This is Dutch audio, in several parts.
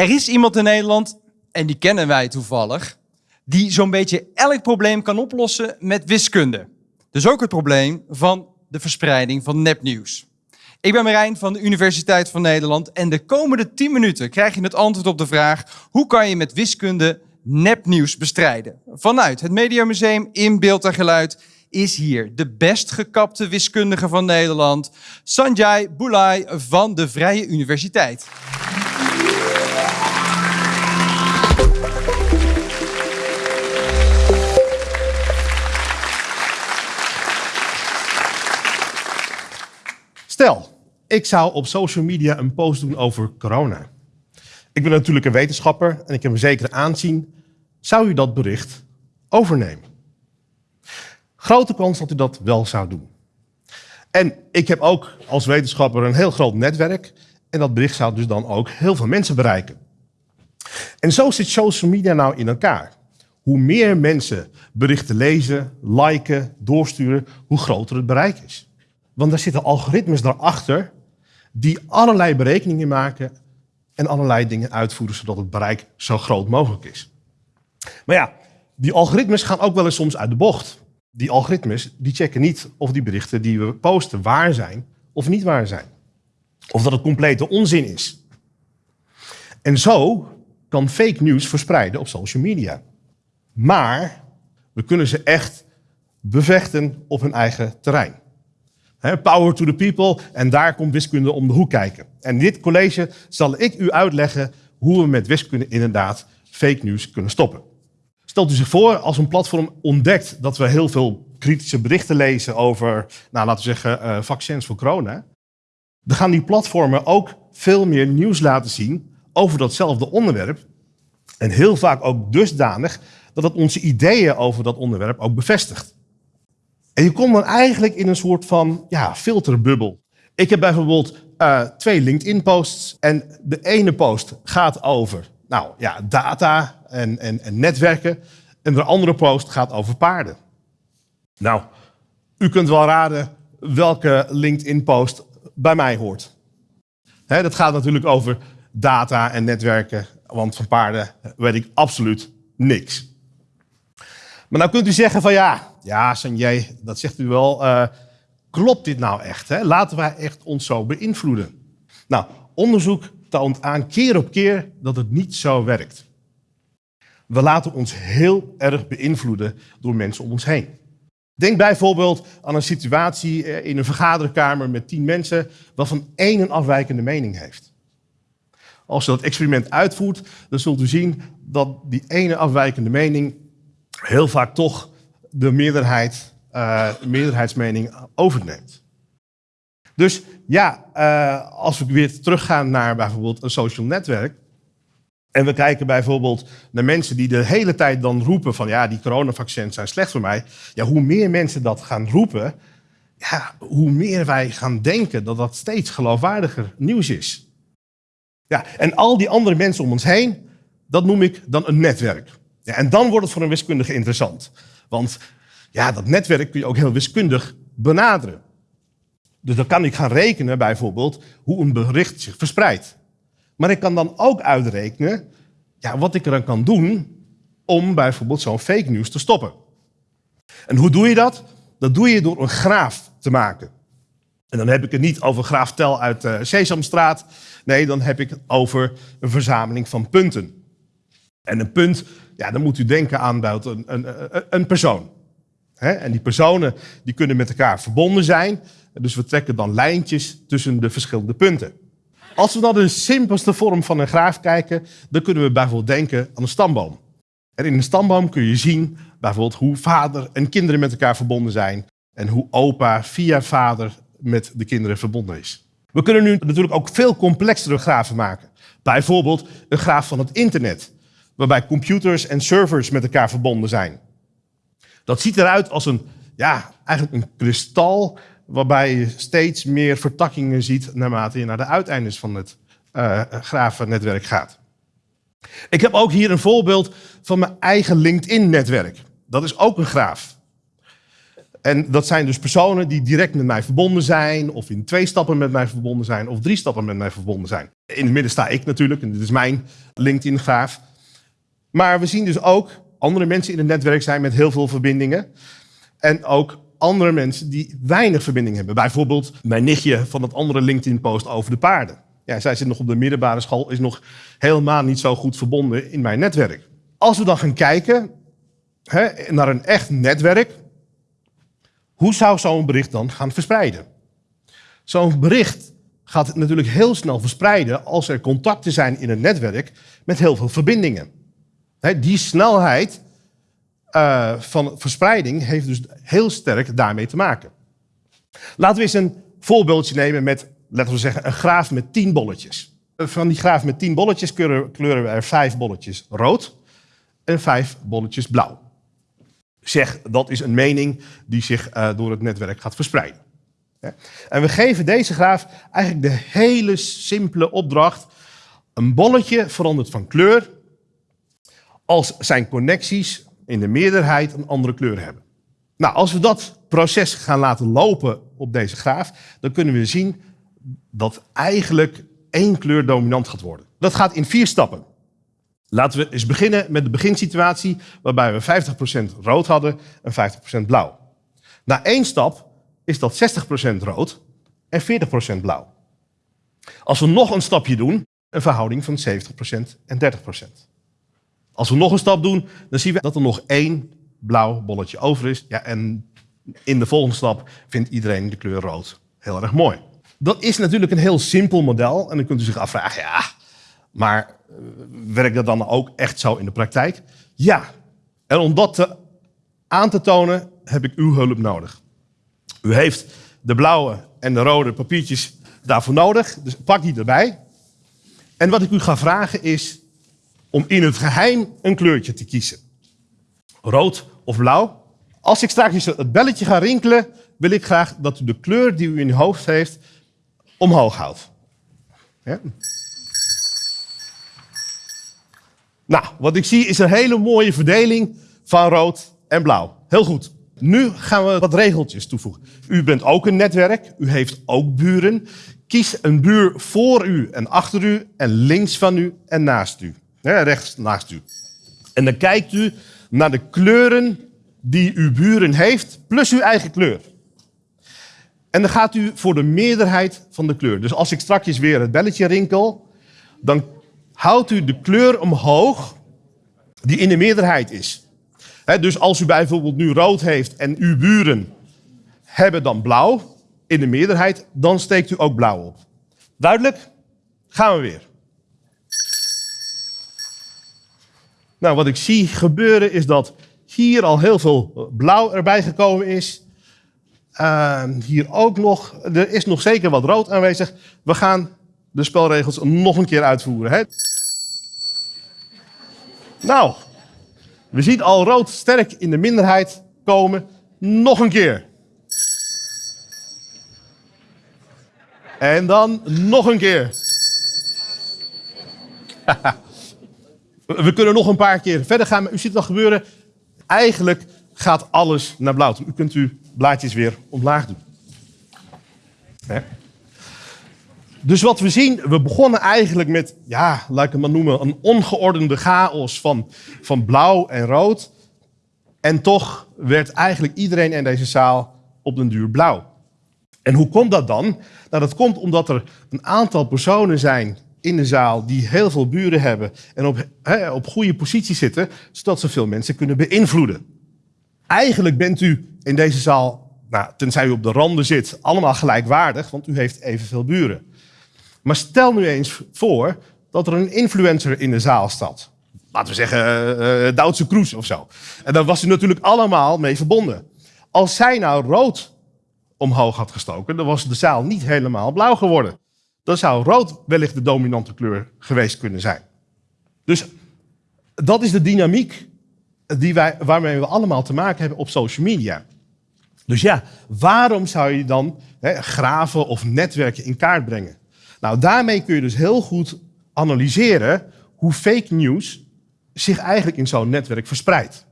Er is iemand in Nederland, en die kennen wij toevallig, die zo'n beetje elk probleem kan oplossen met wiskunde. Dus ook het probleem van de verspreiding van nepnieuws. Ik ben Marijn van de Universiteit van Nederland en de komende 10 minuten krijg je het antwoord op de vraag hoe kan je met wiskunde nepnieuws bestrijden. Vanuit het Mediamuseum in Beeld en Geluid is hier de best gekapte wiskundige van Nederland, Sanjay Boulay van de Vrije Universiteit. Stel, ik zou op social media een post doen over corona. Ik ben natuurlijk een wetenschapper en ik heb een zekere aanzien. Zou u dat bericht overnemen? Grote kans dat u dat wel zou doen. En ik heb ook als wetenschapper een heel groot netwerk. En dat bericht zou dus dan ook heel veel mensen bereiken. En zo zit social media nou in elkaar. Hoe meer mensen berichten lezen, liken, doorsturen, hoe groter het bereik is. Want er zitten algoritmes daarachter die allerlei berekeningen maken en allerlei dingen uitvoeren zodat het bereik zo groot mogelijk is. Maar ja, die algoritmes gaan ook wel eens soms uit de bocht. Die algoritmes die checken niet of die berichten die we posten waar zijn of niet waar zijn. Of dat het complete onzin is. En zo kan fake news verspreiden op social media. Maar we kunnen ze echt bevechten op hun eigen terrein power to the people. En daar komt wiskunde om de hoek kijken. En in dit college zal ik u uitleggen hoe we met wiskunde inderdaad fake news kunnen stoppen. Stelt u zich voor als een platform ontdekt dat we heel veel kritische berichten lezen over, nou, laten we zeggen, uh, vaccins voor corona. Dan gaan die platformen ook veel meer nieuws laten zien over datzelfde onderwerp. En heel vaak ook dusdanig dat het onze ideeën over dat onderwerp ook bevestigt. Je komt dan eigenlijk in een soort van ja, filterbubbel. Ik heb bijvoorbeeld uh, twee LinkedIn-posts. En de ene post gaat over nou, ja, data en, en, en netwerken. En de andere post gaat over paarden. Nou, u kunt wel raden welke LinkedIn-post bij mij hoort. Dat gaat natuurlijk over data en netwerken, want van paarden weet ik absoluut niks. Maar nou kunt u zeggen van ja, ja Sanjay, dat zegt u wel. Uh, klopt dit nou echt? Hè? Laten wij echt ons zo beïnvloeden? Nou, onderzoek toont aan keer op keer dat het niet zo werkt. We laten ons heel erg beïnvloeden door mensen om ons heen. Denk bijvoorbeeld aan een situatie eh, in een vergaderkamer met tien mensen waarvan één een afwijkende mening heeft. Als je dat experiment uitvoert, dan zult u zien dat die ene afwijkende mening heel vaak toch de meerderheid, uh, meerderheidsmening overneemt. Dus ja, uh, als we weer teruggaan naar bijvoorbeeld een social netwerk. En we kijken bijvoorbeeld naar mensen die de hele tijd dan roepen van ja, die coronavaccins zijn slecht voor mij. Ja, hoe meer mensen dat gaan roepen, ja, hoe meer wij gaan denken dat dat steeds geloofwaardiger nieuws is. Ja, en al die andere mensen om ons heen, dat noem ik dan een netwerk. Ja, en dan wordt het voor een wiskundige interessant. Want ja, dat netwerk kun je ook heel wiskundig benaderen. Dus dan kan ik gaan rekenen bijvoorbeeld hoe een bericht zich verspreidt. Maar ik kan dan ook uitrekenen ja, wat ik er kan doen om bijvoorbeeld zo'n fake news te stoppen. En hoe doe je dat? Dat doe je door een graaf te maken. En dan heb ik het niet over graaf Tel uit de Sesamstraat. Nee, dan heb ik het over een verzameling van punten. En een punt, ja, dan moet u denken aan een, een, een persoon. En die personen die kunnen met elkaar verbonden zijn. Dus we trekken dan lijntjes tussen de verschillende punten. Als we naar de simpelste vorm van een graaf kijken, dan kunnen we bijvoorbeeld denken aan een stamboom. En in een stamboom kun je zien bijvoorbeeld hoe vader en kinderen met elkaar verbonden zijn. En hoe opa via vader met de kinderen verbonden is. We kunnen nu natuurlijk ook veel complexere grafen maken. Bijvoorbeeld een graaf van het internet waarbij computers en servers met elkaar verbonden zijn. Dat ziet eruit als een, ja, eigenlijk een kristal waarbij je steeds meer vertakkingen ziet naarmate je naar de uiteindes van het uh, gaat. Ik heb ook hier een voorbeeld van mijn eigen LinkedIn-netwerk. Dat is ook een graaf. En dat zijn dus personen die direct met mij verbonden zijn, of in twee stappen met mij verbonden zijn, of drie stappen met mij verbonden zijn. In het midden sta ik natuurlijk, en dit is mijn LinkedIn-graaf. Maar we zien dus ook andere mensen in het netwerk zijn met heel veel verbindingen. En ook andere mensen die weinig verbinding hebben. Bijvoorbeeld mijn nichtje van het andere LinkedIn-post over de paarden. Ja, zij zit nog op de middelbare school, is nog helemaal niet zo goed verbonden in mijn netwerk. Als we dan gaan kijken hè, naar een echt netwerk, hoe zou zo'n bericht dan gaan verspreiden? Zo'n bericht gaat natuurlijk heel snel verspreiden als er contacten zijn in een netwerk met heel veel verbindingen. Die snelheid uh, van verspreiding heeft dus heel sterk daarmee te maken. Laten we eens een voorbeeldje nemen met, laten we zeggen, een graaf met tien bolletjes. Van die graaf met tien bolletjes kleuren, we er vijf bolletjes rood en vijf bolletjes blauw. Zeg, dat is een mening die zich uh, door het netwerk gaat verspreiden. En we geven deze graaf eigenlijk de hele simpele opdracht. Een bolletje verandert van kleur als zijn connecties in de meerderheid een andere kleur hebben. Nou, als we dat proces gaan laten lopen op deze graaf, dan kunnen we zien dat eigenlijk één kleur dominant gaat worden. Dat gaat in vier stappen. Laten we eens beginnen met de beginsituatie waarbij we 50% rood hadden en 50% blauw. Na één stap is dat 60% rood en 40% blauw. Als we nog een stapje doen, een verhouding van 70% en 30%. Als we nog een stap doen, dan zien we dat er nog één blauw bolletje over is. Ja, en in de volgende stap vindt iedereen de kleur rood heel erg mooi. Dat is natuurlijk een heel simpel model. En dan kunt u zich afvragen, ja, maar eh, werkt dat dan ook echt zo in de praktijk? Ja. En om dat te, aan te tonen, heb ik uw hulp nodig. U heeft de blauwe en de rode papiertjes daarvoor nodig. Dus pak die erbij. En wat ik u ga vragen is, om in het geheim een kleurtje te kiezen. Rood of blauw. Als ik straks het belletje ga rinkelen, wil ik graag dat u de kleur die u in uw hoofd heeft omhoog houdt. Ja? Nou, wat ik zie is een hele mooie verdeling van rood en blauw. Heel goed. Nu gaan we wat regeltjes toevoegen. U bent ook een netwerk, u heeft ook buren. Kies een buur voor u en achter u en links van u en naast u rechts naast u. En dan kijkt u naar de kleuren die uw buren heeft, plus uw eigen kleur. En dan gaat u voor de meerderheid van de kleur. Dus als ik straks weer het belletje rinkel, dan houdt u de kleur omhoog die in de meerderheid is. dus als u bijvoorbeeld nu rood heeft en uw buren hebben dan blauw in de meerderheid, dan steekt u ook blauw op. Duidelijk? Gaan we weer. Nou, wat ik zie gebeuren is dat hier al heel veel blauw erbij gekomen is. Uh, hier ook nog. Er is nog zeker wat rood aanwezig. We gaan de spelregels nog een keer uitvoeren. Hè? Nou, we zien al rood sterk in de minderheid komen. Nog een keer. En dan nog een keer. We kunnen nog een paar keer verder gaan, maar u ziet al gebeuren. Eigenlijk gaat alles naar blauw U kunt uw blaadjes weer omlaag doen. Dus wat we zien, we begonnen eigenlijk met, ja, laat ik het maar noemen, een ongeordende chaos van, van blauw en rood. En toch werd eigenlijk iedereen in deze zaal op den duur blauw. En hoe komt dat dan? Nou, dat komt omdat er een aantal personen zijn in de zaal die heel veel buren hebben en op, op goede positie zitten, zodat ze veel mensen kunnen beïnvloeden. Eigenlijk bent u in deze zaal, nou, tenzij u op de randen zit, allemaal gelijkwaardig, want u heeft evenveel buren. Maar stel nu eens voor dat er een influencer in de zaal staat. Laten we zeggen uh, Duitse Kroes of zo. En daar was u natuurlijk allemaal mee verbonden. Als zij nou rood omhoog had gestoken, dan was de zaal niet helemaal blauw geworden dan zou rood wellicht de dominante kleur geweest kunnen zijn. Dus dat is de dynamiek die wij, waarmee we allemaal te maken hebben op social media. Dus ja, waarom zou je dan hè, graven of netwerken in kaart brengen? Nou, daarmee kun je dus heel goed analyseren hoe fake news zich eigenlijk in zo'n netwerk verspreidt.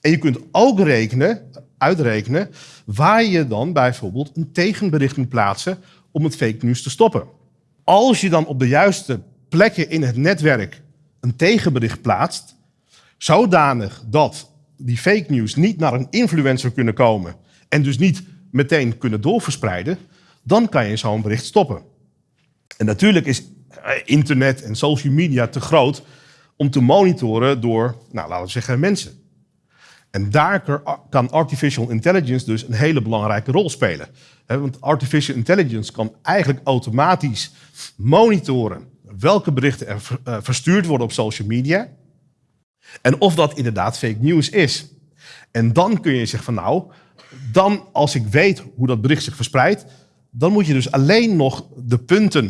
En je kunt ook rekenen uitrekenen waar je dan bijvoorbeeld een tegenbericht moet plaatsen om het fake news te stoppen. Als je dan op de juiste plekken in het netwerk een tegenbericht plaatst, zodanig dat die fake news niet naar een influencer kunnen komen en dus niet meteen kunnen doorverspreiden, dan kan je zo'n bericht stoppen. En natuurlijk is eh, internet en social media te groot om te monitoren door, nou, laten we zeggen, mensen. En daar kan artificial intelligence dus een hele belangrijke rol spelen. Want artificial intelligence kan eigenlijk automatisch monitoren welke berichten er eh, verstuurd worden op social media. En of dat inderdaad fake news is. En dan kun je zeggen van nou, dan als ik weet hoe dat bericht zich verspreidt, dan moet je dus alleen nog de punten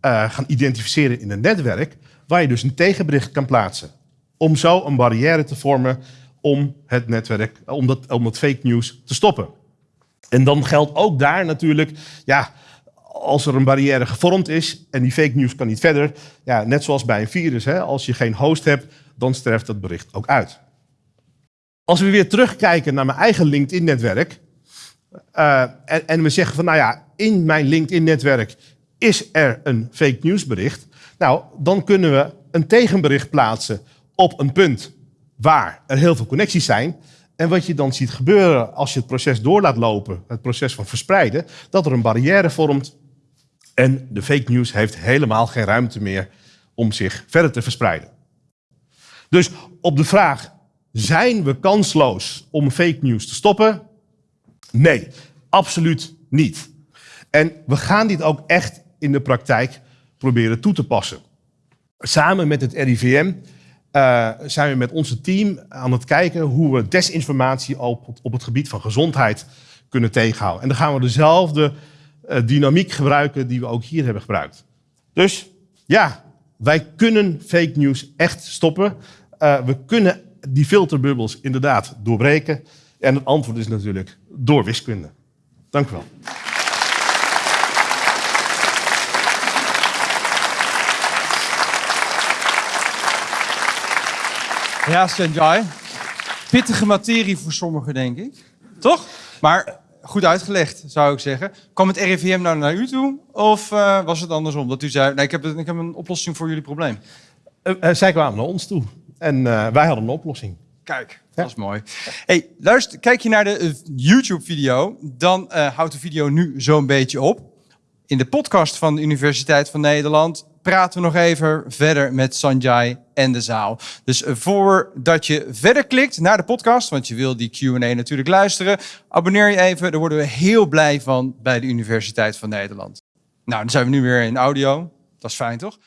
uh, gaan identificeren in een netwerk waar je dus een tegenbericht kan plaatsen. Om zo een barrière te vormen om het netwerk, om dat, om dat fake news te stoppen. En dan geldt ook daar natuurlijk, ja, als er een barrière gevormd is en die fake news kan niet verder, ja, net zoals bij een virus, hè, als je geen host hebt, dan sterft dat bericht ook uit. Als we weer terugkijken naar mijn eigen LinkedIn-netwerk uh, en, en we zeggen van, nou ja, in mijn LinkedIn-netwerk is er een fake news bericht, nou, dan kunnen we een tegenbericht plaatsen op een punt waar er heel veel connecties zijn. En wat je dan ziet gebeuren als je het proces door laat lopen, het proces van verspreiden, dat er een barrière vormt en de fake news heeft helemaal geen ruimte meer om zich verder te verspreiden. Dus op de vraag, zijn we kansloos om fake news te stoppen? Nee, absoluut niet. En we gaan dit ook echt in de praktijk proberen toe te passen. Samen met het RIVM uh, zijn we met onze team aan het kijken hoe we desinformatie op, op het gebied van gezondheid kunnen tegenhouden. En dan gaan we dezelfde uh, dynamiek gebruiken die we ook hier hebben gebruikt. Dus ja, wij kunnen fake news echt stoppen. Uh, we kunnen die filterbubbels inderdaad doorbreken. En het antwoord is natuurlijk door wiskunde. Dank u wel. Ja, Sanjay. Pittige materie voor sommigen, denk ik. Toch? Maar goed uitgelegd, zou ik zeggen. Kwam het RIVM nou naar u toe? Of uh, was het andersom? Dat u zei, nee, ik heb, ik heb een oplossing voor jullie probleem. Uh, uh, zij kwamen naar ons toe. En wij hadden een oplossing. Kijk, dat is mooi. Hey, luister, kijk je naar de YouTube-video, dan houdt de video nu zo'n beetje op. In de podcast van de Universiteit van Nederland praten we nog even verder met Sanjay en de zaal. Dus eh, voordat je verder klikt naar de podcast, want je wil die Q&A natuurlijk luisteren, abonneer je even. Daar worden we heel blij van bij de Universiteit van Nederland. Nou, dan zijn we nu weer in audio. Dat is fijn, toch?